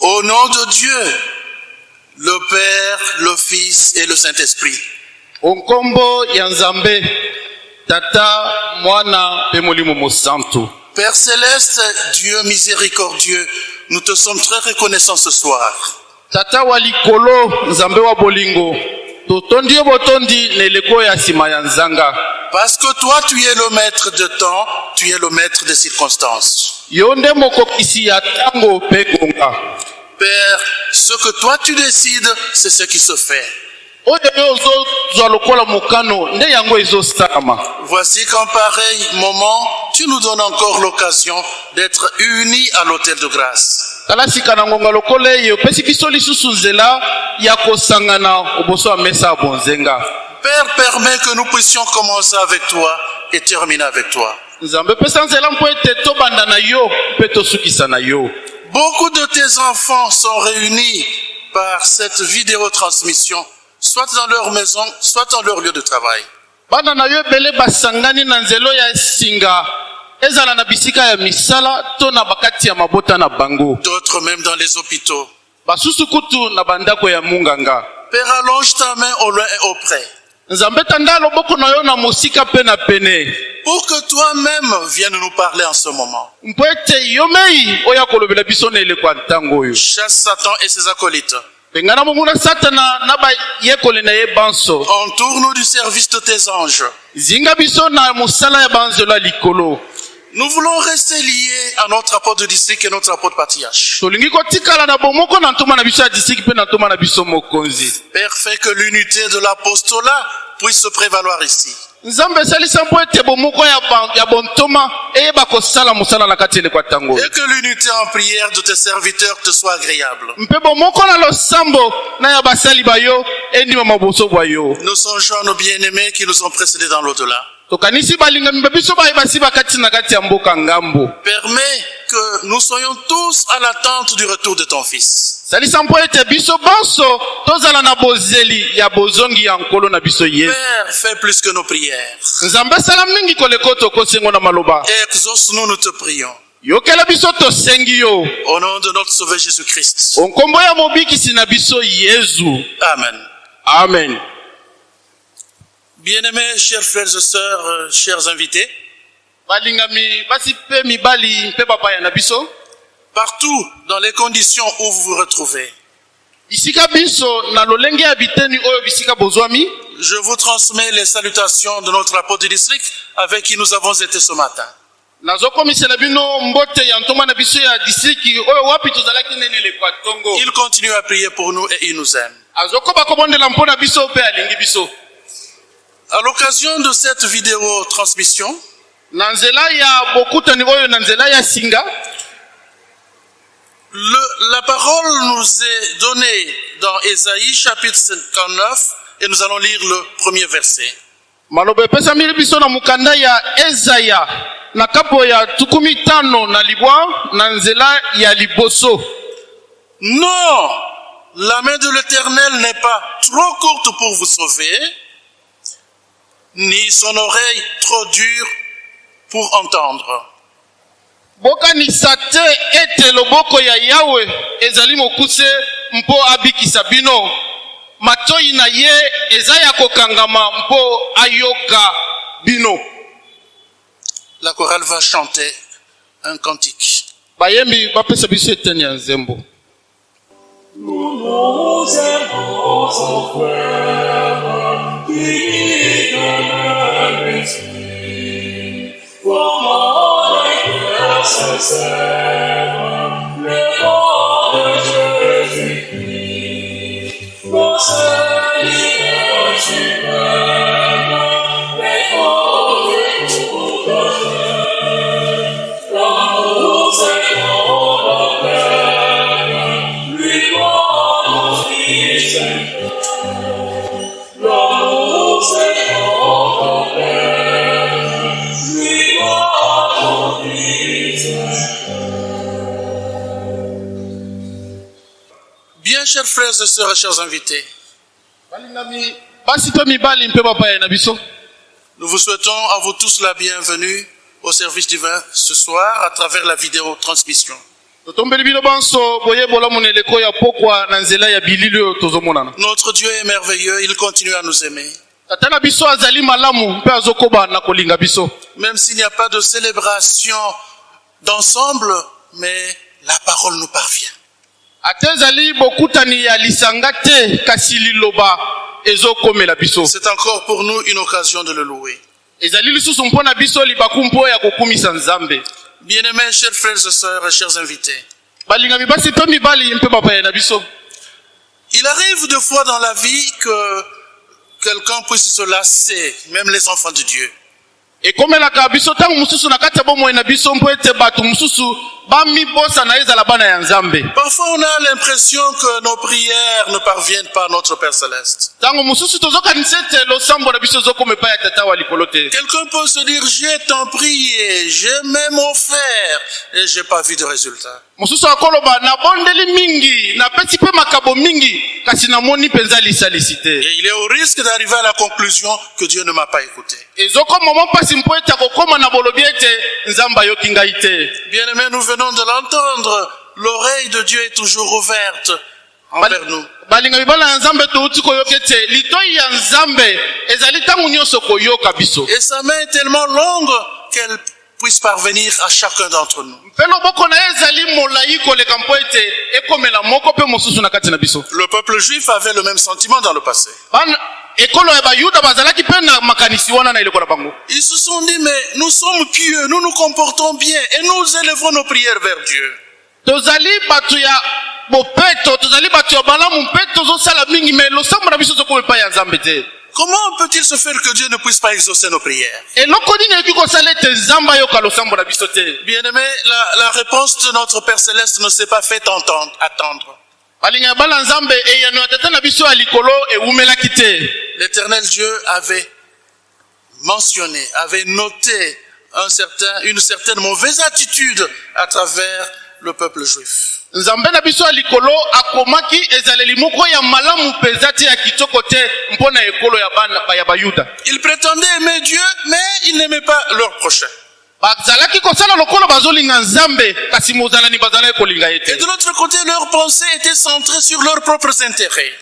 Au nom de Dieu, le Père, le Fils et le Saint-Esprit, Père céleste, Dieu miséricordieux, nous te sommes très reconnaissants ce soir. tata wa likolo nzambe wa bolingo totondi yo botondi na eleko ya nsima ya nzanga Parce que toi, tu es le maître de temps, tu es le maître des circonstances. Yo nde mokokisi ya ngonga Père, ce que toi tu décides, c'est ce qui se fait. oyo yo ozozwa lokola mokano nde yango ezosalama Voici qu'en pareil moment, tu nous donnes encore l'occasion d'être unis à l'autel de grâce. tala sika na ngonga lokola eyo opesi biso lisusu nzela ya kosangana oboso ya mesa ya bonzenga Père, permets que nous puissions commencer avec toi et terminer avec toi. Nzambe pesa nzela mpo ete tobanda na yo mpe tosukisa na yo Beaucoup de tes enfants sont réunis par cette vidéotransmission, soit dans leur maison, soit dans leur lieu de travail. bana na yo ebele basangani na nzela oyo ya singa ezala na bisika ya misala to na bakati ya mabota na bango D'autres même dans les hôpitaux. basusu kutu na bandako ya munganga Père, allonge ta main au loin et auprès. nzambe Pour que toi-même viennes nous parler en ce moment. Chasse Satan et ses acolytes. Entoure-nous du service de tes anges. Mosala ya ya Nous voulons rester liés à notre apôtre de district et notre ya na biso mokonzi Père, fais que l'unité de l'apostolat puisse se prévaloir ici. nzambe esalisa mpo ete bomoko ya, ba- ya bontoma eyeba kosala mosala na kati ya eleko ya ntango oyo Et que l'unité en prière de tes serviteurs te soit agréable. mpe bomoko na losambo na ya basali bayo endimama boso bwa yo Nous songeons à nos bien-aimés qui nous ont précédés dans l'au-delà. Tokanisi balingami ba biso baye basi bakati na kati ya mboka ngambo Permets que nous soyons tous à l'attente du retour de ton Fils. salisa mpo ete biso bonso tozala na bozeli ya bozongi ya nkolo na biso ye Père, fais plus que nos prières. nzambe asala mingi koleka oyo tokosi yango na maloba Exauce-nous, nous te prions. yokela biso tosengi yo Au nom de notre Sauveur Jésus-Christ. onkombo ya mobikisi na biso yezu Amen. amen Bien-aimés, chers frères et sœurs, euh, chers invités, partout dans les conditions où vous vous retrouvez, je vous transmets les salutations de notre apôtre du district avec qui nous avons été ce matin. Il continue à prier pour nous et il nous aime. azokoba kobondela mpo na biso mpe alingi biso À l'occasion de cette vidéo transmission, le- la parole nous est donnée dans Ésaïe chapitre 59 et nous allons lire le premier verset. maloba epesami biso na mokanda ya ezaya na kapo ya tukumi tano na libwa na nzela ya liboso Non, la main de l'Éternel n'est pas trop courte pour vous sauver, ni son oreille trop dure pour entendre. bokanisa te ete loboko ya yawe ezali mokuse mpo abikisa bino matoyi na ye eza ya kokangama mpo ayoka bino La chorale va chanter un cantique. bayembi bapesa biso eteni ya nzembo Nous aimons frère, l'esprit. Comment les cœurs chers frères et sœurs chers invités, Nous vous souhaitons à vous tous la bienvenue au service divin ce soir à travers la vidéo transmission. Notre Dieu est merveilleux, il continue à nous aimer. Même s'il n'y a pas de célébration d'ensemble, mais la parole nous parvient. Ezali bokutani ya lisanga te kasi liloba ezokomela biso C'est encore pour nous une occasion de le louer. ezali lisusu mpo na biso libaku mpo ya kokumisa nzambe Bien-aimés, chers frères et sœurs et chers invités, balingami basi mpe mibali mpe bapaya na biso il arrive de fois dans la vie que quelqu'un puisse se lasser, même les enfants de Dieu. Ekomelaka biso ntango mosusu na kati ya bomoi na biso mpo ete bato mosusu bamibosana ezala bana ya nzambe Parfois, on a l'impression que nos prières ne parviennent pas à notre Père Céleste. ntango mosusu tozokanisa ete losambo na biso ezokoma epai ya tata wa likolo te Quelqu'un peut se dire, j'ai tant prié, j'ai même offert, et j'ai pas vu de résultat. Mosusu akoloba nabondeli mingi napesi mpe makabo mingi kasi namoni mpenza lisalisi te Et il est au risque d'arriver à la conclusion que Dieu ne m'a pas écouté. ezokoma mwa mpasi mpo ete akokoma na bolobi ete nzambe ayoki ngai te Bien aimés, nous venons de l'entendre. L'oreille de Dieu est toujours ouverte envers nous. balinga mibala ya nzambe touti koyoka ete litoi ya nzambe ezali ntango nyonso koyoka biso Et sa main est tellement longue qu'elle puisse parvenir à chacun d'entre nous. Le peuple juif avait le même sentiment dans le passé. Ils se sont dit, mais nous sommes pieux, nous nous comportons bien et nous élevons nos prières vers Dieu. Comment peut-il se faire que Dieu ne puisse pas exaucer nos prières? Te Bien-aimé, la, la réponse de notre Père Céleste ne s'est pas fait entendre, attendre. L'éternel Dieu avait mentionné, avait noté un certain, une certaine mauvaise attitude à travers le peuple juif. Ils prétendaient aimer Dieu, mais ils n'aimaient pas leur prochain. bazalaki kosala lokola bazolinga nzambe kasi mozalani bazalaki kolinga ye Et de l'autre côté, leurs pensées étaient centrées sur leurs propres intérêts.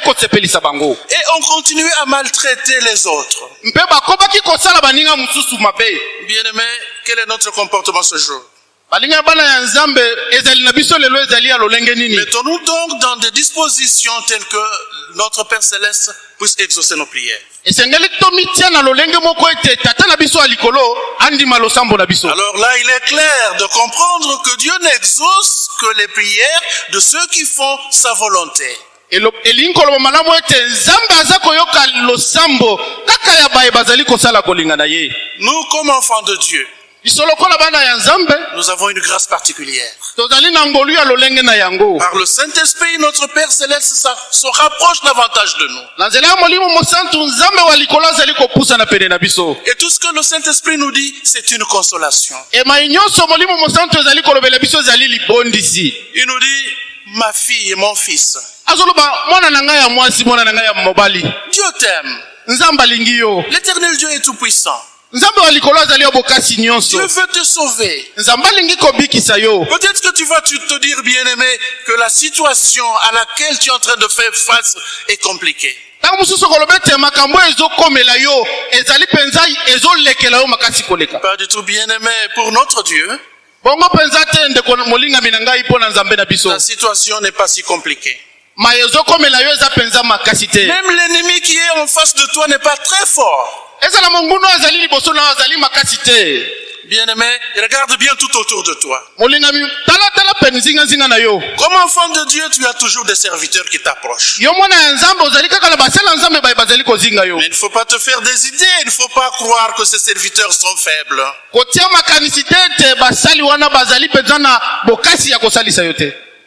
Kosepelisa bango. Et on continuait à maltraiter les autres. mabe. Bien-aimés, quel est notre comportement ce jour? Mettons-nous donc dans des dispositions telles que notre Père Céleste puisse exaucer nos prières. Alors là, il est clair de comprendre que Dieu n'exauce que les prières de ceux qui font sa volonté. Elo- elingi koloba malamu ete nzambe aza koyoka losambo kaka ya baye bazali kosala kolinga na ye Nous, comme enfants de Dieu, nous avons une grâce particulière. Par le Saint-Esprit, notre Père Céleste se rapproche davantage de nous. Et tout ce que le Saint-Esprit nous dit, c'est une consolation. libondisi Il nous dit, ma fille et mon fils, Dieu t'aime. L'éternel Dieu est tout-puissant. Nzambe wa likolo azali ya bokasi nyonso Dieu veut te sauver. nzambe alingi kobikisa yo Peut-être que tu vas tu- te dire, bien-aimé, que la situation à laquelle tu es en train de faire face est compliquée. ntango mosusu koloba ete makambo ezokomela yo ezali mpenza ezolekela yo makasi koleka Pas du tout bien-aimé. Pour notre Dieu, bongo mpenza te ndeko molingami na ngai mpo na nzambe na biso la situation n'est pas si compliquée. Même l'ennemi qui est en face de toi n'est pas très fort. Bien-aimé, regarde bien tout autour de toi. Comme enfant de Dieu, tu as toujours des serviteurs qui t'approchent. Mais il ne faut pas te faire des idées. Il ne faut pas croire que ces serviteurs sont faibles.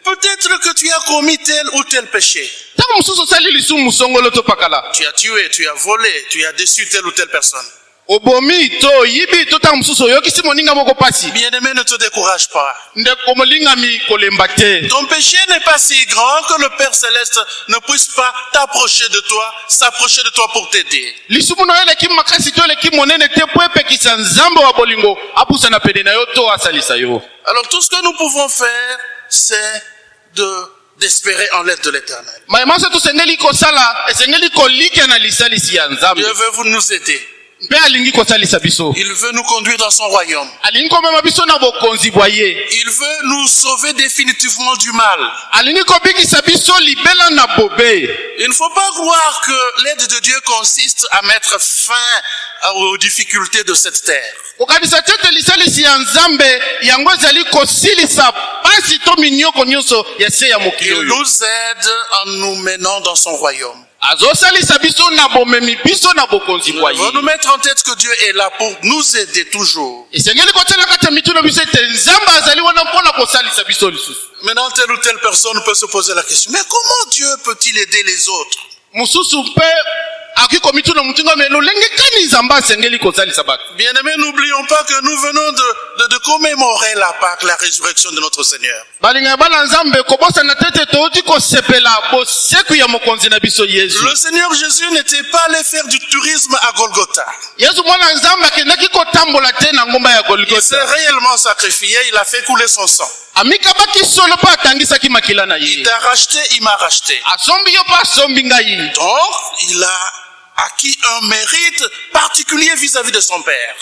Peut-être que tu as commis tel ou tel péché. Tu as tué, tu as volé, tu as déçu telle ou telle personne. Bien-aimé, ne te décourage pas. Ton péché n'est pas si grand que le Père Céleste ne puisse pas t'approcher de toi, s'approcher de toi pour t'aider. Alors tout ce que nous pouvons faire, c'est de d'espérer en l'aide de l'éternel. Dieu veut vous nous aider. Il veut nous conduire dans son royaume. Il veut nous sauver définitivement du mal. Il ne faut pas croire que l'aide de Dieu consiste à mettre fin aux difficultés de cette terre. Il nous aide en nous menant dans son royaume. Va ye nous mettre en tête que Dieu est là pour nous aider toujours. Maintenant, telle ou telle personne peut se poser la question, mais comment Dieu peut-il aider les autres? Mosusu mpe akoki komituna motinga me lolenge kani nzambe asengeli kosalisa bato? Bien-aimés, n'oublions pas que nous venons de, de, de commémorer la Pâque, la résurrection de notre Seigneur. balinga bana nzambe kobosana te ete touti kosepela boseku ya mokonzi na biso yesu Le Seigneur Jésus n'était pas allé faire du tourisme à Golgotha. yesu mwana nzambe akendaki kotambola te na ngomba ya Il s'est réellement sacrifié, il a fait couler son sang. amikabaki solo mpe atangisaki makila na Il t'a racheté, il m'a racheté. asombi yo mpe asombi ngai Donc, il a acquis un mérite particulier vis-à-vis de son Père.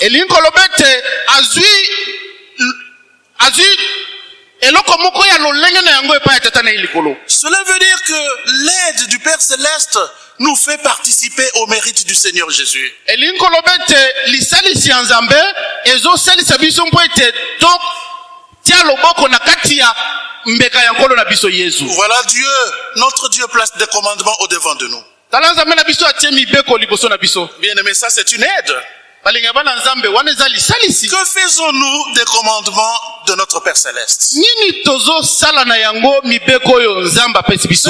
Cela veut dire que l'aide du Père Céleste nous fait participer au mérite du Seigneur Jésus. Voilà Dieu, notre Dieu place des commandements au devant de nous. Bien aimé, ça c'est une aide. Que faisons-nous des commandements de notre Père Céleste?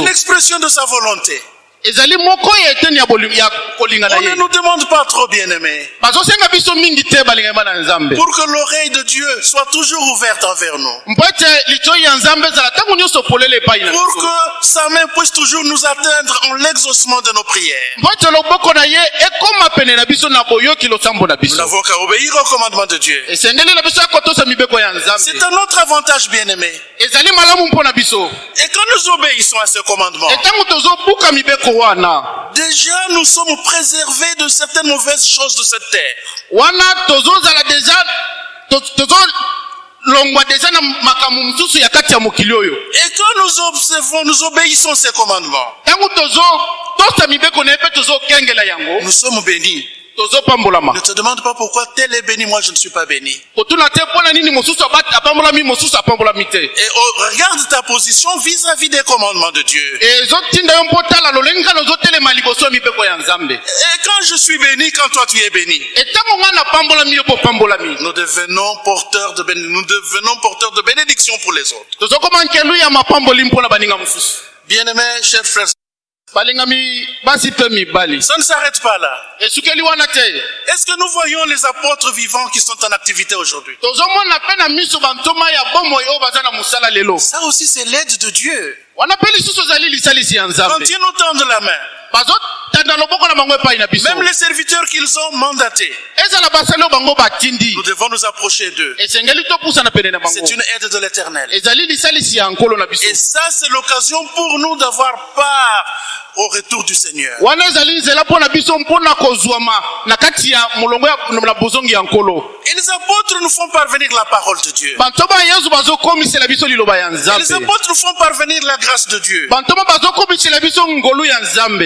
L'expression de sa volonté. On ne nous demande pas trop, bien aimé, bazosenga biso mingi te balinga bana nzambe pour que l'oreille de Dieu soit toujours ouverte envers nous. Pour que sa main puisse toujours nous atteindre en l'exaucement de nos prières. Nous n'avons qu'à obéir au commandement de Dieu. C'est un autre avantage, bien aimé. ezali malamu mpo na biso Et quand nous obéissons à ce commandement, entango tozobuka mibeko wana déjà nous sommes préservés de certaines mauvaises choses de cette terre. wana tozozala deja to- tozolongwa deja na makambo mosusu ya kati ya mokili oyo Et quand nous observons, nous obéissons ces commandements, ntango tozotosa mibeko na ye mpe tozokengela yango nous sommes bénis. Ne te demande pas pourquoi tel est béni, moi je ne suis pas béni. Et oh, regarde ta position vis-à-vis des commandements de Dieu. Et quand je suis béni, quand toi tu es béni, nous devenons porteurs de, béni- nous devenons porteurs de bénédiction pour les autres. Bien-aimés, chers frères, ça ne s'arrête pas là. Est-ce que nous voyons les apôtres vivants qui sont en activité aujourd'hui? Ça aussi, c'est l'aide de Dieu. Quand ils nous tendent la main, même les serviteurs qu'ils ont mandatés, nous devons nous approcher d'eux. C'est une aide de l'éternel. Et ça, c'est l'occasion pour nous d'avoir part au retour du Seigneur. Et les apôtres nous font parvenir la parole de Dieu. Et les apôtres nous font parvenir la grâce de Dieu.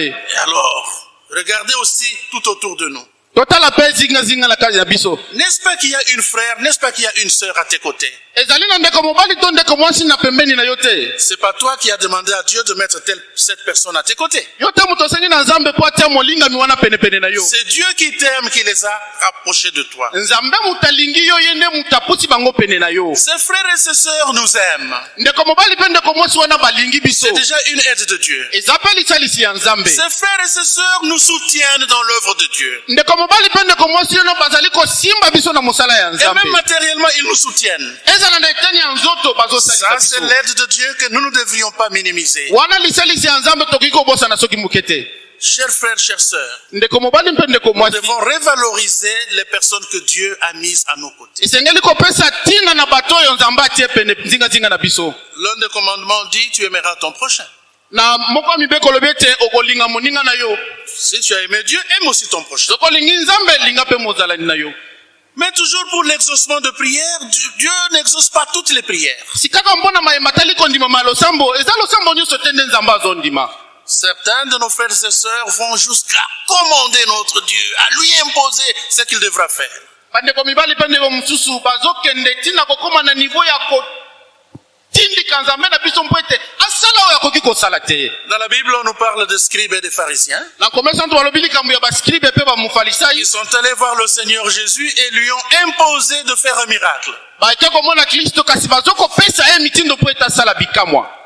Et alors, regardez aussi tout autour de nous. Totala mpe zingazinga na kati ya biso N'est-ce pas qu'il y a une frère, n'est-ce pas qu'il y a une sœur à tes côtés? Ezali na ndeko mobali to ndeko mwasi na pembeni na yo te C'est pas toi qui as demandé à Dieu de mettre telle, cette personne à tes côtés. yo te moto osengi na nzambe mpo atia molingami wana penepene na yo C'est Dieu qui t'aime qui les a rapprochés de toi. nzambe moto alingi yo ye nde moto apusi bango pene na yo Ses frères et ses sœurs nous aiment. ndeko mobali mpe ndeko mwasi wana balingi biso C'est déjà une aide de Dieu. eza mpe lisalisi ya nzambe Ses frères et ses sœurs nous soutiennent dans l'œuvre de Dieu. ndeko mobali mpe ndeko mwasi oyo bazali kosimba biso na mosala ya Et même matériellement, ils nous soutiennent. ezala na eteni ya nzoto bazosalisa Ça, c'est l'aide de Dieu que nous ne devrions pas minimiser. wana lisalisi ya nzambe tokoki kobosana soki moke te Chers frères, chères sœurs, nous devons revaloriser les personnes que Dieu a mises à nos côtés. L'un des commandements dit, tu aimeras ton prochain. Na moko mibeko olobi ete okolinga moninga na yo Si tu as aimé Dieu, aime aussi ton prochain. soki olingi nzambe linga mpe mozalani na yo Mais toujours pour l'exaucement de prières, Dieu n'exauce pas toutes les prières. Certains de nos frères et sœurs vont jusqu'à commander notre Dieu, à lui imposer ce qu'il devra faire. Dans la Bible, on nous parle des scribes et des pharisiens. Ils sont allés voir le Seigneur Jésus et lui ont imposé de faire un miracle.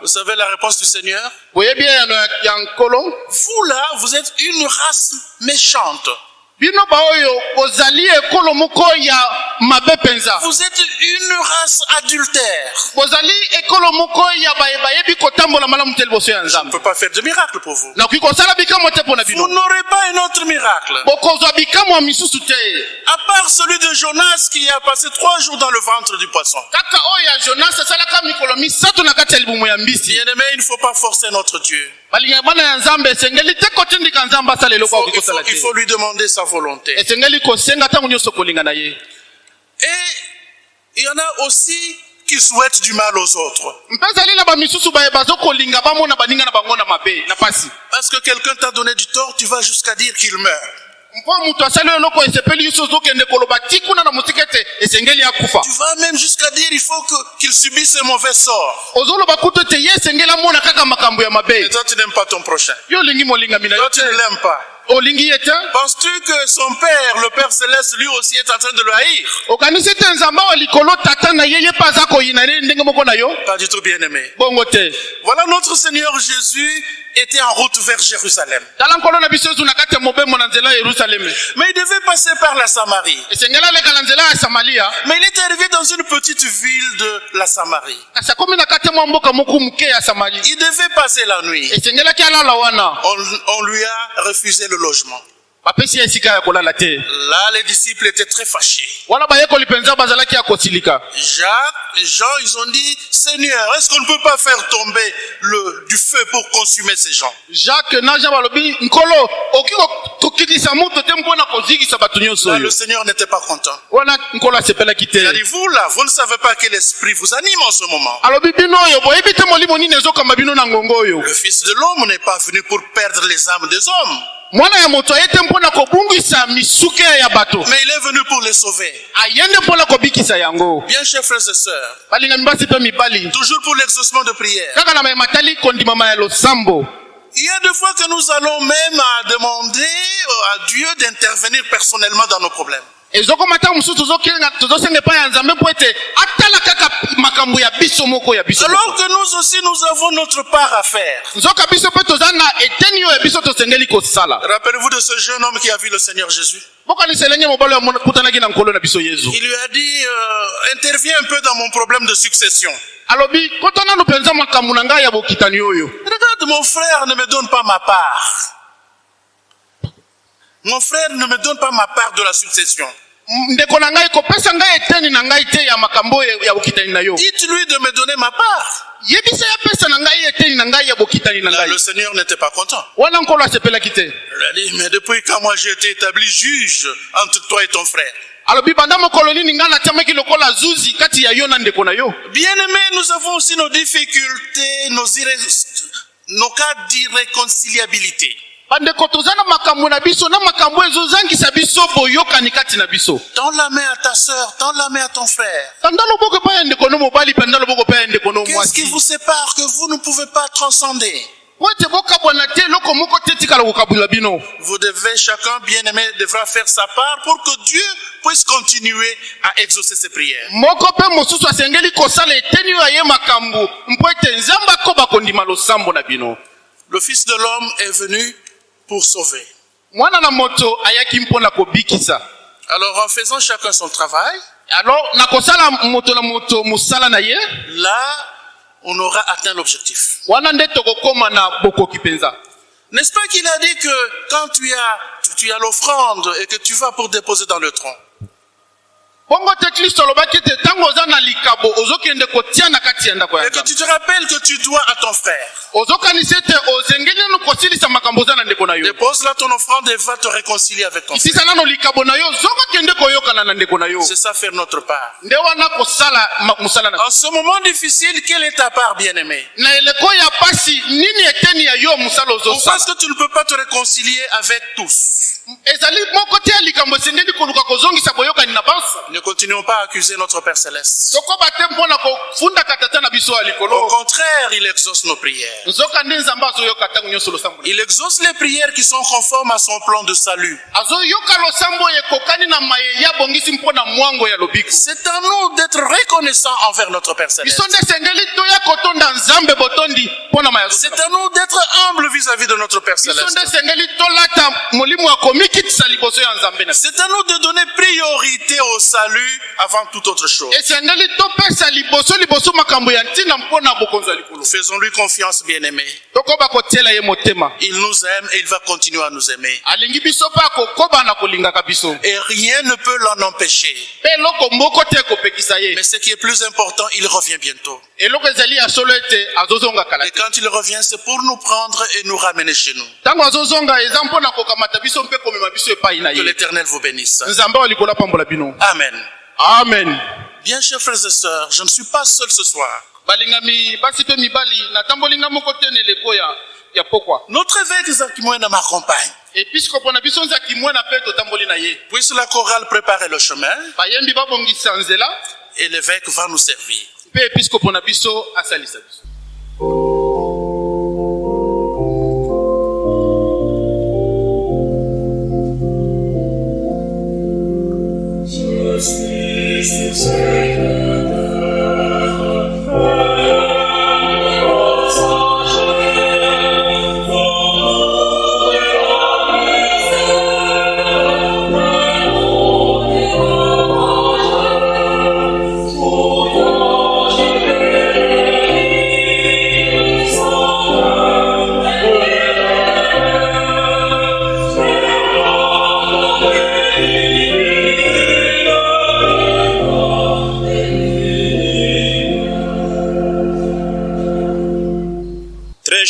Vous savez la réponse du Seigneur? Vous là, vous êtes une race méchante. Vous êtes une race adultère. Je ne peux pas faire de miracle pour vous. Vous n'aurez pas un autre miracle. À part celui de Jonas qui a passé trois jours dans le ventre du poisson. Bien aimé, il ne faut pas forcer notre Dieu. Il faut, akoki il faut- kosala il te faut lui demander sa volonté. Et il y en a aussi qui souhaitent du mal aux autres. Parce que quelqu'un t'a donné du tort, tu vas jusqu'à dire qu'il meurt. Tu vas même jusqu'à dire il faut qu'il subisse un mauvais sort. Et toi, tu n'aimes pas ton prochain. Toi, tu ne l'aimes pas. Penses-tu que son père, le Père Céleste, lui aussi est en train de le haïr? Pas du tout bien aimé. Voilà, notre Seigneur Jésus était en route vers Jérusalem. Mais il devait passer par la Samarie. samaria Mais il est arrivé dans une petite ville de la Samarie. Il devait passer la nuit. wana On, on lui a refusé le logement. Là, les disciples étaient très fâchés. Jacques et Jean, ils ont dit, Seigneur, est-ce qu'on ne peut pas faire tomber le, du feu pour consumer ces gens? Jacques Là, le Seigneur n'était pas content. Il a dit, vous là, vous ne savez pas quel esprit vous anime en ce moment. Le Fils de l'homme n'est pas venu pour perdre les âmes des hommes, mwana ya moto aye te mpona kobungisa misuke ya bato mais il est venu pour les sauver. kobikisa yango Bien, chers frères et sœurs, balingami basi mpe mibali toujours pour l'exaucement de prière. kaka na mayema tali kondimama ya losambo Il y a des fois que nous allons même à demander euh, à Dieu d'intervenir personnellement dans nos problèmes. Makambo ya biso moko ya biso moko. Alors que nous aussi, nous avons notre part à faire. nzoka biso mpe toza na eteni oyo ya biso tosengeli kosala Rappelez-vous de ce jeune homme qui a vu le Seigneur Jésus. bokanisa elenge mobali oyo akutanaki na nkolo na biso yezu Il lui a dit, euh, interviens un peu dans mon problème de succession. alobi kota nano mpenza makambo na ngai ya bokitani oyo Regarde, mon frère ne me donne pas ma part. Mon frère ne me donne pas ma part de la succession. M- ndeko na ngai kopesa ngai eteni na ngai te ya makambo oyo ya bokitani na yo Dites-lui de me donner ma part. yebisa ya pesa na ngai eteni na ngai ya bokitani na Là, ngai le Seigneur n'était pas content. wana nkolo asepelaki te Il a dit, mais depuis quand moi j'ai été établi juge entre toi et ton frère? Alobi banda mokolo nini ngai natiamaki lokola zuzi kati ya yo na ndeko na yo Bien-aimés, nous avons aussi nos difficultés, nos, irré- nos cas d'irréconciliabilité. Bandeko toza na makambo na biso na makambo ezozangisa biso boyokani kati na biso. Tends la main à ta sœur, tends la main à ton frère. tanda loboko epai ya ndeko no mobali mpenza loboko epai ya ndeko no Qu'est-ce qui vous sépare que vous ne pouvez pas transcender? Po ete bokabwana te eloko moko te etikala kokabwila bino. Vous devez, chacun bien-aimé devra faire sa part pour que Dieu puisse continuer à exaucer ses prières. moko mpe mosusu asengeli kosala eteni oyo aye makambo mpo ete nzambe akoba kondima losambo na bino. Le Fils de l'homme est venu pour sauver. Alors en faisant chacun son travail, alors là, on aura atteint l'objectif. N'est-ce pas qu'il a dit que quand tu as, tu as l'offrande et que tu vas pour déposer dans le tronc, bongo te kristo alobaki ete ntango oza na likabo ozokende kotia na kati ya ndako ya et que tu te rappelles que tu dois à ton frère, ozokanisa ete ozengeli nano kosilisa makambo oza na ndeko na yo. Dépose là ton offrande et va te réconcilier avec ton frère. isisa nano likabo na yo ozokokende koyokana na ndeko na yo. C'est ça faire notre part. nde wana kosala ma- mosala na En ce moment difficile, quelle est ta part, bien-aimé? Na eleko ya pasi nini eteni ya yo mosala Pourquoi ozosala est-ce que tu ne peux pas te réconcilier avec tous Ne continuons pas à accuser notre Père Céleste. Au contraire, il exauce nos prières. Il exauce les prières qui sont conformes à son plan de salut. C'est à nous d'être reconnaissants envers notre Père Céleste. C'est à nous d'être humbles vis-à-vis de notre Père Céleste. C'est à nous de donner priorité au salut avant toute autre chose. Faisons-lui confiance, bien-aimés. motema Il nous aime et il va continuer à nous aimer. Et rien ne peut l'en empêcher. Mais ce qui est plus important, il revient bientôt. Et quand il revient, c'est pour nous prendre et nous ramener chez nous. Que l'Éternel vous bénisse. Amen. amen Bien, chers frères et sœurs, je ne suis pas seul ce soir. Notre évêque Zakimwena m'accompagne. Puisse la chorale préparer le chemin et l'évêque va nous servir. Mpe episkopo na biso asalisa biso. Justice is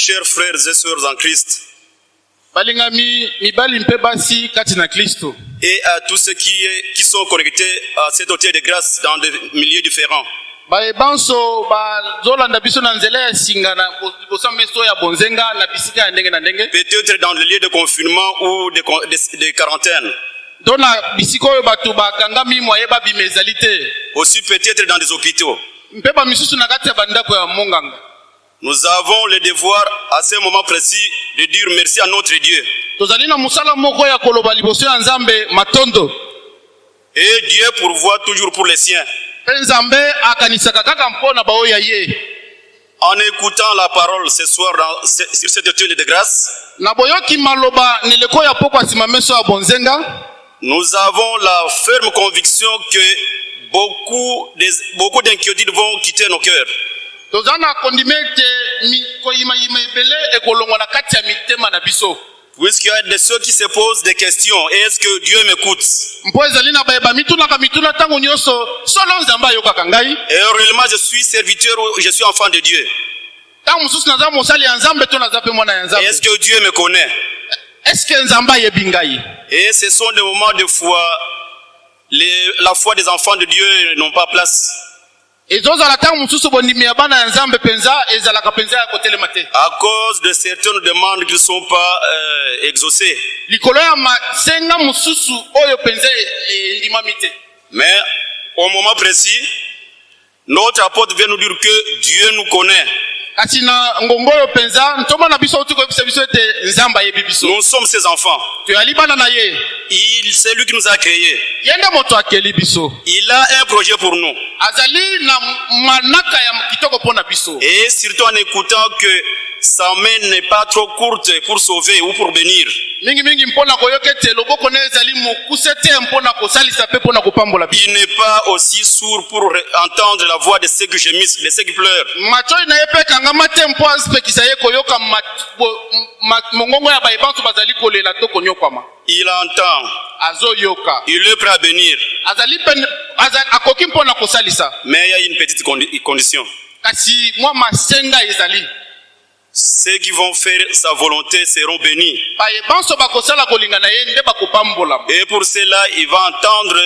chers frères et sœurs en Christ, et à tous ceux qui, qui sont connectés à cet hôtel de grâce dans des milieux différents. Peut-être dans le lieu de confinement ou de, de- de quarantaine. Aussi peut-être dans des hôpitaux. Nous avons le devoir à ce moment précis de dire merci à notre Dieu. Et Dieu pourvoit toujours pour les siens. En écoutant la parole ce soir dans, sur cet hôtel de grâce, nous avons la ferme conviction que beaucoup des- beaucoup d'inquiétudes vont quitter nos cœurs. Toza na kondima ete mi- koyimayima ebele ekolongwa na kati ya mitema na biso. Puisqu'il y a de ceux qui se posent des questions, est-ce que Dieu m'écoute? Et réellement, je suis serviteur ou je suis enfant de Dieu. est-ce que Dieu me connaît? Et ce sont des moments de foi. Les- la foi des enfants de Dieu n'ont pas place. À cause de certaines demandes qui ne sont pas euh, exaucées. e- te Mais au moment précis, notre apôtre vient nous dire que Dieu nous connaît. Kasi na ngongo oyo mpenza ntomona biso outi koyebisa biso ete nzambe ayebi biso Nous sommes ses enfants. toyali bana na ye Il, c'est lui qui nous a créés. ye nde moto akeli biso Il a un projet pour nous. azali na manaka ya kitoko mpo na biso Et surtout en écoutant que sa main n'est pas trop courte pour sauver ou pour bénir. mingimingi mpo na koyoka ete loboko na ezali mokuse te mpo na kosalisa mpe mpo na kopambola biso Il n'est pas aussi sourd pour re- entendre la voix de ceux qui gémissent, de ceux qui pleurent. matoi na ye mpe ekangama te mpo apekisa ye koyoka mat- bo- ma- mongongo ya bayebanso bazali kolela to konyokwama Il entend. azoyoka Il est prêt à bénir. azali akoki kosalisa Mais il y a une petite condi- condition. kasi mwa masenga ezali Ceux qui vont faire sa volonté seront bénis. Et pour cela, il va entendre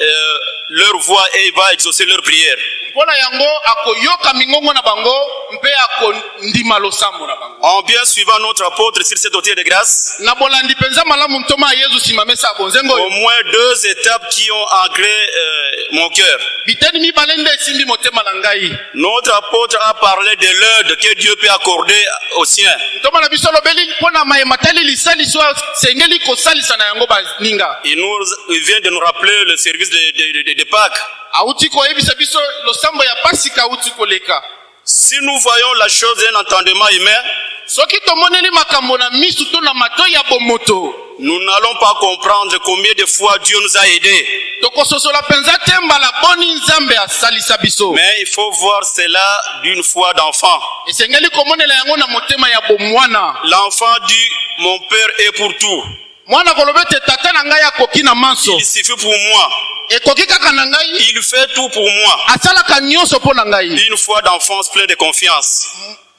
euh, leur voix et il va exaucer leur prière. Mpo na yango akoyoka mingongo na bango mpe akondima losambo na bango En bien suivant notre apôtre sur cette autel de grâce, na bolandi mpenza malamu ntoma ya yezu nsima mesa ya bonzengo au moins deux étapes qui ont ancré euh, mon cœur. biteni mibale nde esimbi motema na ngai Notre apôtre a parlé de l'aide que Dieu peut accorder aux siens. ntoma na biso olobeli mpo na mayema tali lisaliso oyo asengeli kosalisa na yango baninga Il, nous, il vient de nous rappeler le service de, de, de, de Pâques. auti koyebisa biso losambo ya koleka Si nous voyons la chose d'un entendement humain, soki tomoneli makambo na misu to na matoi ya bomoto nous n'allons pas comprendre combien de fois Dieu nous a aidés. tokososola mpenza te mbala boni nzambe asalisa biso Mais il faut voir cela d'une foi d'enfant. esengeli komonela yango na motema ya bomwana L'enfant dit, mon Père est pour tout. Mwana koloba ete tata na ngai akoki na manso Il suffit pour moi. ekoki kaka na ngai? Il fait tout pour moi. asalaka nyonso mpo na ngai Une foi d'enfance pleine de confiance.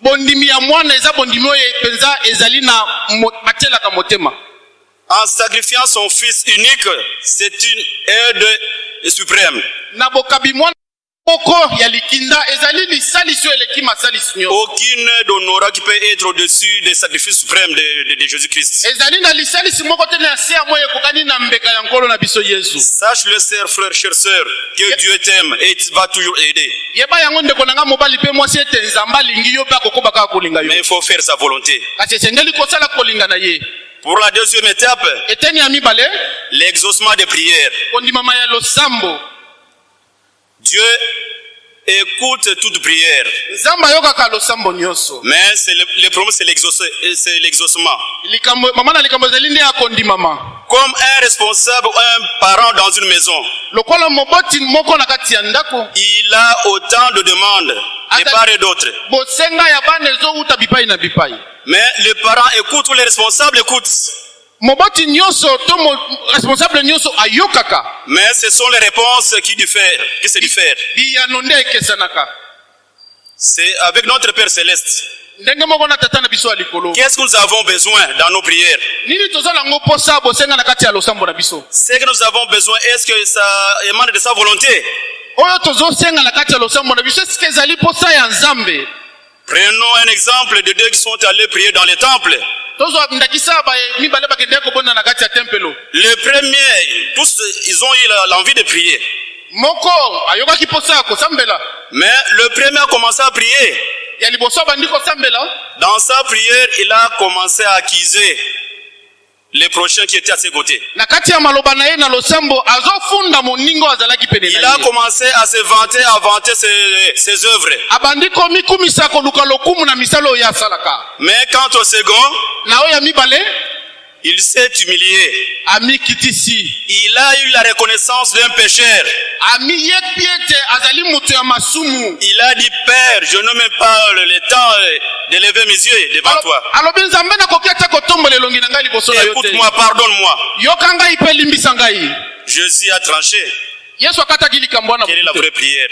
bondimi ya mwana eza bondimi oyo mpenza ezali na batielaka motema En sacrifiant son Fils unique, c'est une aide suprême. na bokabi mwana Aucune n'aura qui peut être au-dessus des sacrifices suprêmes de, de- de Jésus-Christ. Sache-le, sœur, frère, chère sœur, que Dieu t'aime et il va toujours aider. Mais il faut faire sa volonté. Pour la deuxième étape, l'exaucement des prières. Dieu écoute toute prière. Mais c'est le, le problème, c'est c'est l'exaucement. Comme un responsable ou un parent dans une maison, il a autant de demandes de part et d'autre. Mais les parents écoutent ou les responsables écoutent. Moboti nyonso to mo- responsable nyonso ayokaka Mais ce sont les réponses qui diffèrent, qui se diffèrent. biyano nde ekesanaka C'est avec notre Père Céleste. ndenge moko na tata na biso ya likolo. Qu'est-ce que nous avons besoin dans nos prières? Nini toza nango mposa bosenga na kati ya losambo na biso? Ce que nous avons besoin, est-ce que ça émane de sa volonté? Oyo tozosenga na kati ya losambo na biso esike ezali mposa ya nzambe? Prenons un exemple de deux qui sont allés prier dans les temples. Les premiers, tous, ils ont eu l'envie de prier. Mais le premier a commencé à prier. Dans sa prière, il a commencé à accuser les prochains qui étaient à ses côtés. Il a commencé à se vanter, à vanter ses, ses œuvres. Mais quant au second, il s'est humilié. Il a eu la reconnaissance d'un pécheur. Il a dit, Père, je n'ai même pas le, temps euh, de lever mes yeux devant toi. Écoute-moi, pardonne-moi. Jésus a tranché. Quelle est la vraie prière?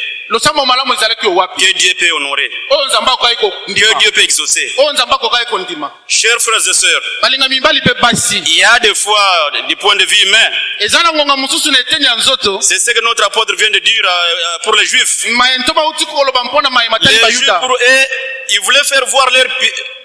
Que Dieu peut honorer. akokaki Que Dieu peut exaucer. kondima Chers frères et sœurs, il y a des fois, du point de vue humain, c'est ce que notre apôtre vient de dire euh, pour les Juifs. Les Juifs, pour eux, ils voulaient faire voir leur,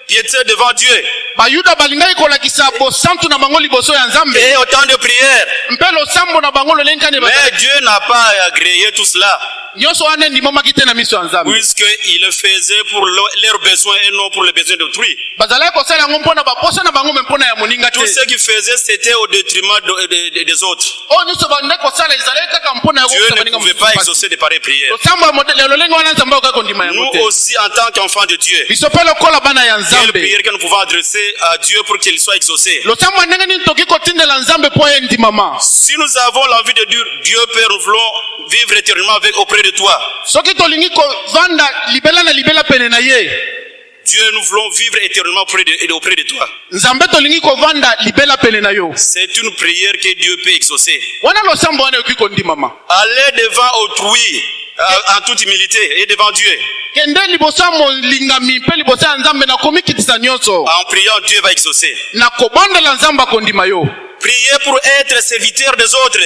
piété devant Dieu. bayuda balingaki kolakisa bosantu na bango liboso ya nzambe Et autant de prières. mpe losambo na bango lolenkani Mais Dieu n'a pas agréé tout cela, nyonso wana endimamaki te na miso ya nzambe puisqu'il le faisait pour le- leurs besoins et non pour les besoins d'autrui. bazalaki kosala yango mpo na baposa na bango me mpo na ya moninga te Tout ce qu'ils faisaient, c'était au détriment de- de- de- des autres. oyo nyonso bandaki kosala ezalaki kaka mpo na Dieu yakokisa ne pouvait pas exaucer de pareilles prières. losambo ya mode- ya lolenge wana nzambe akoki kondima yango Nous aussi, en tant qu'enfants de Dieu, biso mpe lokola bana ya quelle prière que nous pouvons adresser à Dieu pour qu'il soit exaucé. Si nous avons l'envie de dire, Dieu Père, nous voulons vivre éternellement avec, auprès de toi. Dieu, nous voulons vivre éternellement auprès de, auprès de toi. C'est une prière que Dieu peut exaucer. Aller devant autrui en toute humilité et devant Dieu. En priant, Dieu va exaucer. Prier pour être serviteur des autres.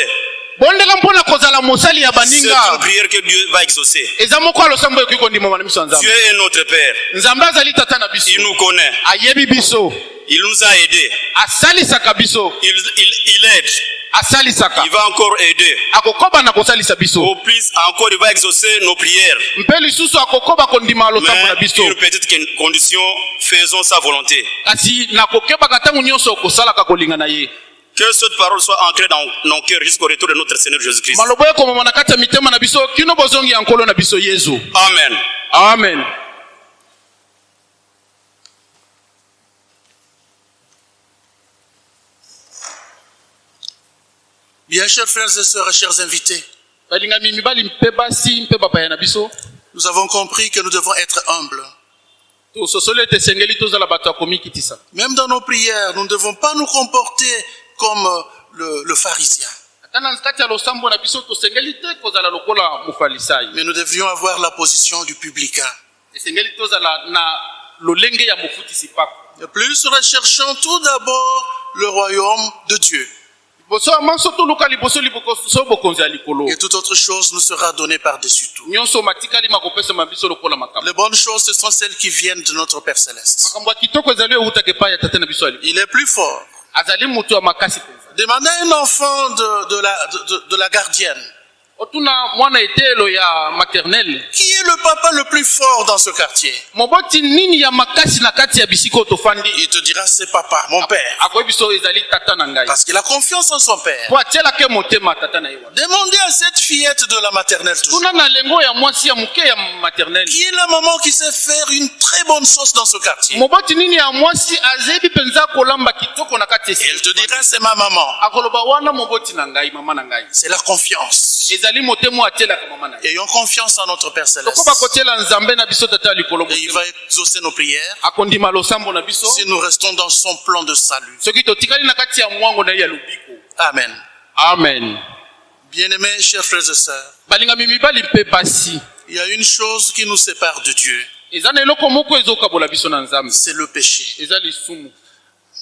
bondela mpona kozala mosali ya baninga prière que Dieu va exaucer. eza moko ya losambo ekoki kondimama na miso ya Dieu nzambe est notre Père. nzambe azali tata na biso Il nous connaît. ayebi biso Il nous a aidés. asalisaka biso Il, il, il aide. asalisaka Il va encore aider. akokoba na kosalisa biso Au plus, encore, il va exaucer nos prières. mpe lisusu akokoba kondima losambo na biso une petite con- condition, faisons sa volonté. kasi nakokebaka ntango nyonso okosalaka kolinga na ye Que cette parole soit ancrée dans nos cœurs jusqu'au retour de notre Seigneur Jésus-Christ. maloba ekomama na kati ya mitema na biso kino bozongi ya nkolo na biso yesu Amen. amen Bien, chers frères et sœurs chers invités, nous avons compris que nous devons être humbles. Même dans nos prières, nous ne devons pas nous comporter comme euh, le, le pharisien. Mais nous devrions avoir la position du publicain. mofutisi pako De plus, recherchons tout d'abord le royaume de Dieu. Et toute autre chose nous sera donnée par-dessus tout. Les bonnes choses, ce sont celles qui viennent de notre Père Céleste. Il est plus fort. Demandez à un enfant de, de la, de- de- de la gardienne. Otuna mwana etelo ya maternele Qui est le papa le plus fort dans ce quartier? Moboti nini ya makasi na kati oyo tofandi Il te dira c'est papa, mon père. akoyebi so ezali tata na ngai Parce qu'il a confiance en son père. po atielaki motema tata na wana Demandez à cette fillette de la maternelle toujours. tuna na lengo ya mwasi ya moke ya maternele Qui est la maman qui sait faire une très bonne sauce dans ce quartier? Moboti nini ya mwasi azebi mpenza kolamba kitoko na kati elle te dira c'est ma maman. akoloba wana moboti na ngai mama na ngai C'est la confiance. Ayons confiance en notre Père Céleste. Et il va exaucer nos prières. Si nous restons dans son plan de salut. Amen. amen. Bien-aimés, chers frères et sœurs, il y a une chose qui nous sépare de Dieu, c'est le péché.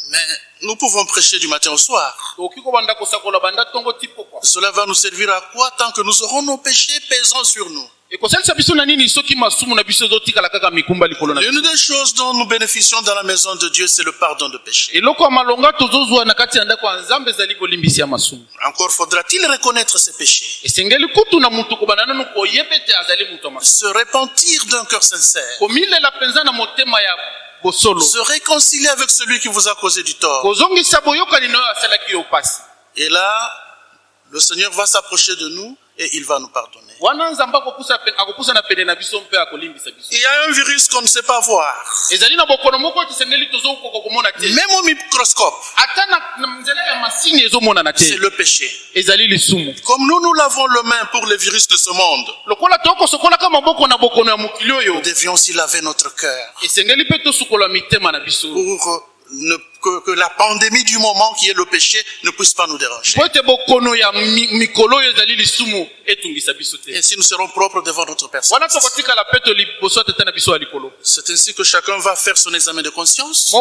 Mais nous pouvons prêcher du matin au soir. Cela va nous servir à quoi tant que nous aurons nos péchés pesant sur nous? L'une des choses dont nous bénéficions dans la maison de Dieu, c'est le pardon de péché. Encore faudra-t-il reconnaître ses péchés, se repentir d'un cœur sincère, se réconcilier avec celui qui vous a causé du tort. Et là, le Seigneur va s'approcher de nous et il va nous pardonner. Il y a un virus qu'on ne sait pas voir, même au microscope, c'est le péché. Comme nous, nous lavons le main pour les virus de ce monde, nous devions aussi laver notre cœur pour ne- que, que la pandémie du moment qui est le péché ne puisse pas nous déranger. Ainsi, nous serons propres devant notre personne. C'est ainsi que chacun va faire son examen de conscience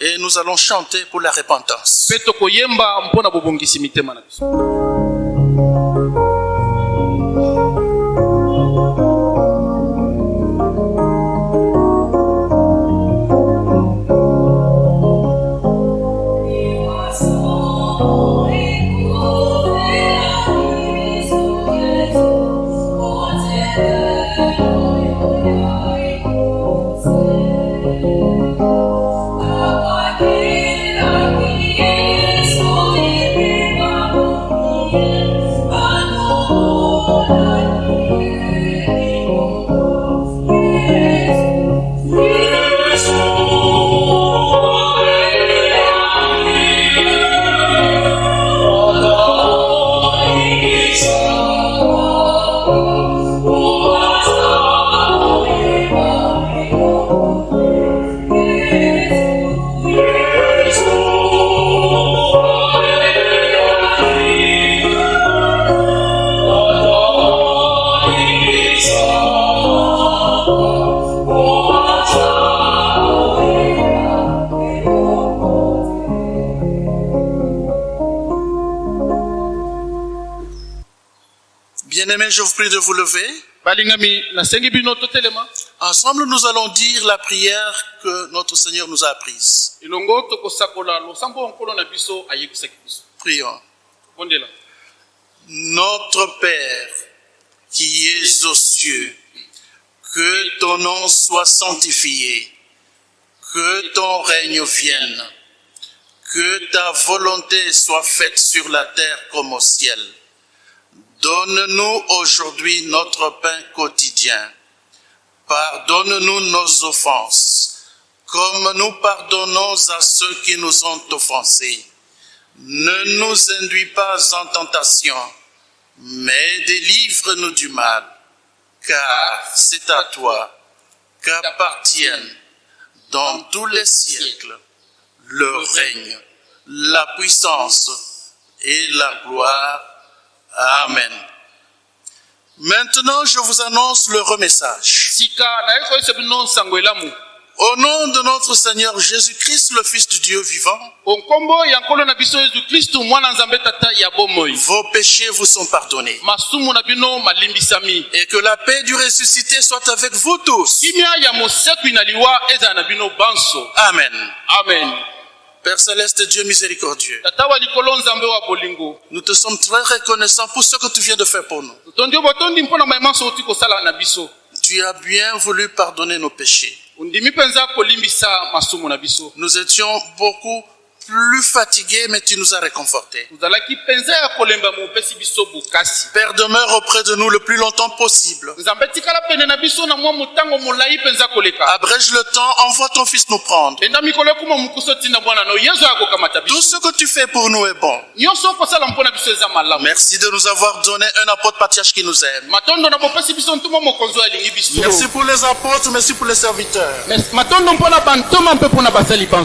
et nous allons chanter pour la repentance. Vous lever. totelema Ensemble, nous allons dire la prière que notre Seigneur nous a apprise. Prions. Notre Père qui es aux cieux, que ton nom soit sanctifié, que ton règne vienne, que ta volonté soit faite sur la terre comme au ciel. Donne-nous aujourd'hui notre pain quotidien. Pardonne-nous nos offenses, comme nous pardonnons à ceux qui nous ont offensés. Ne nous induis pas en tentation, mais délivre-nous du mal, car c'est à toi qu'appartiennent dans tous les siècles le règne, la puissance et la gloire. Amen. Maintenant, je vous annonce le remessage. Au nom de notre Seigneur Jésus-Christ, le Fils du Dieu vivant, vos péchés vous sont pardonnés. Et que la paix du ressuscité soit avec vous tous. Amen. amen Père céleste, Dieu miséricordieux, nous te sommes très reconnaissants pour ce que tu viens de faire pour nous. Tu as bien voulu pardonner nos péchés. Nous étions beaucoup plus fatigués, mais tu nous as réconfortés. Père, demeure auprès de nous le plus longtemps possible. Abrège le temps, envoie ton Fils nous prendre. Tout ce que tu fais pour nous est bon. Merci de nous avoir donné un apôtre patriarche qui nous aime. Merci pour les apôtres, merci pour les serviteurs.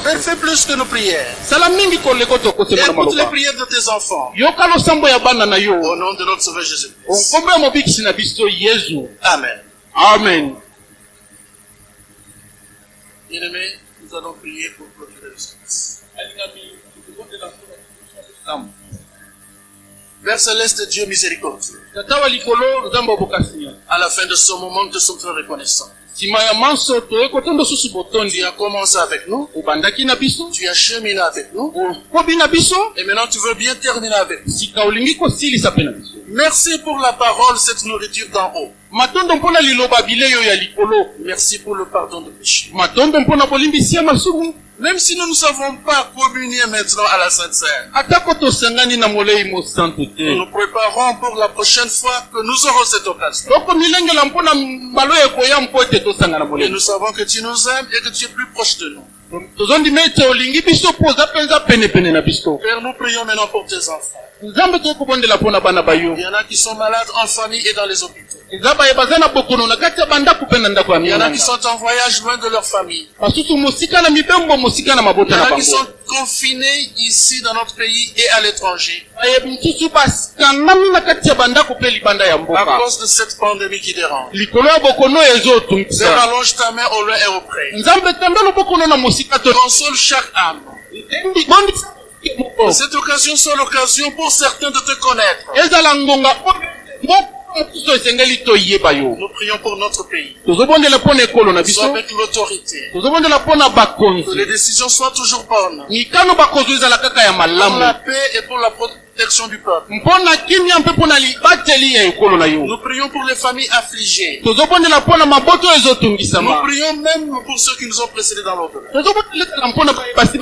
Père, fais plus que nos prières. Sala mingi koleko tokosema na Écoute les maloba prières de tes enfants. yoka losambo ya bana na yo Au nom de notre Sauveur Jésus-Christ. onkombo ya mobikisi na biso yezu Amen. amen Bien-aimés, nous allons prier pour clôturer le service. Père céleste, Dieu miséricordieux, à la fin de ce moment, nous te sommes très reconnaissants. Nsima ya manso toye kotondo susu botondi Tu as commencé avec nous, obandaki na biso. Tu as cheminé avec nous, okobi na biso. Et maintenant tu veux bien terminer avec nous. sika olingi kosilisa mpe na biso. Merci pour la parole, cette nourriture d'en haut. matondo mpo na liloba bilei oyo ya likolo. Merci pour le pardon de péché. matondo mpo na bolimbisi ya masumu Même si nous ne savons pas communier maintenant à la Sainte Seine, atako tosangani na molei mosantu nous nous préparons pour la prochaine fois que nous aurons cette occasion. Et nous savons que tu nous aimes et que tu es plus proche de nous. Père, nous prions maintenant pour tes enfants. Il y en a qui sont malades en famille et dans les hôpitaux. Il y en a qui sont en voyage loin de leur famille. Il y en a qui sont confinés ici dans notre pays et à l'étranger à cause de cette pandémie qui dérange. Seigneur, allonge ta main au loin et au près. Console chaque âme. Cette occasion soit l'occasion pour certains de te connaître. Esengeli toyeba yo Nous prions pour notre pays. tozobondela mpo na ekolo na Sois biso avec l'autorité. tozobondela mpo na Que les décisions soient toujours bonnes. mikano bakozwi ezala kaka ya Pour la paix et pour la protection du peuple. mpo na kimia mpe mpo na libateli ya ekolo na yo Nous prions pour les familles affligées. tozobondela mpo na maboto oyo Nous prions même pour ceux qui nous ont précédés dans mpo na basi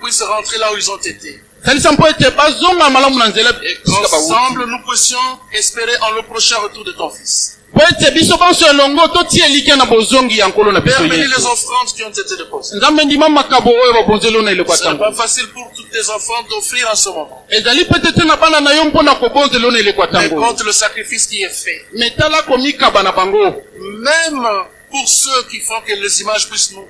puissent rentrer là où ils ont été. Bawuti qu'ensemble, nous puissions espérer en le prochain retour de ton Fils. bénis les offrandes qui ont été déposées. Ce n'est pas facile pour tous tes enfants d'offrir en ce moment. Mais compte le sacrifice qui est fait. Même pour ceux qui font que les images puissent nous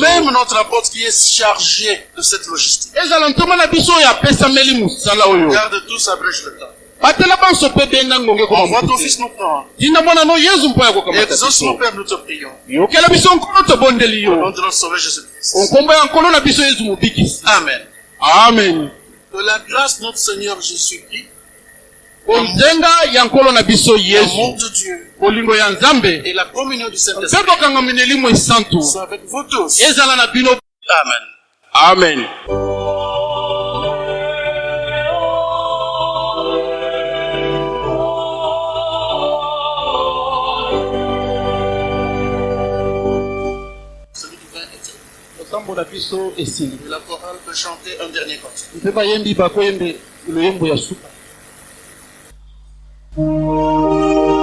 Même notre apôtre qui est chargé de cette logistique. ezala ntoma na biso oyo apesameli mosala oyo Garde tous, abrège le temps. batela banso mpe benga ngonge mpo ya biso nkolo tobondeli yo. Ya nkolo na biso mobikisi. Amen. amen. Que la grâce de notre Seigneur Jésus-Christ, konzenga ya nkolo na biso yesu. de Dieu. Bolingo ya nzambe. Et la communion du Saint-Esprit. Mpe kokangama na elimo esantu. Soient avec vous tous. ezala na bino. Amen. amen. Kotambola biso esili. Mpe bayembi bakoyembe loyembo ya suka Música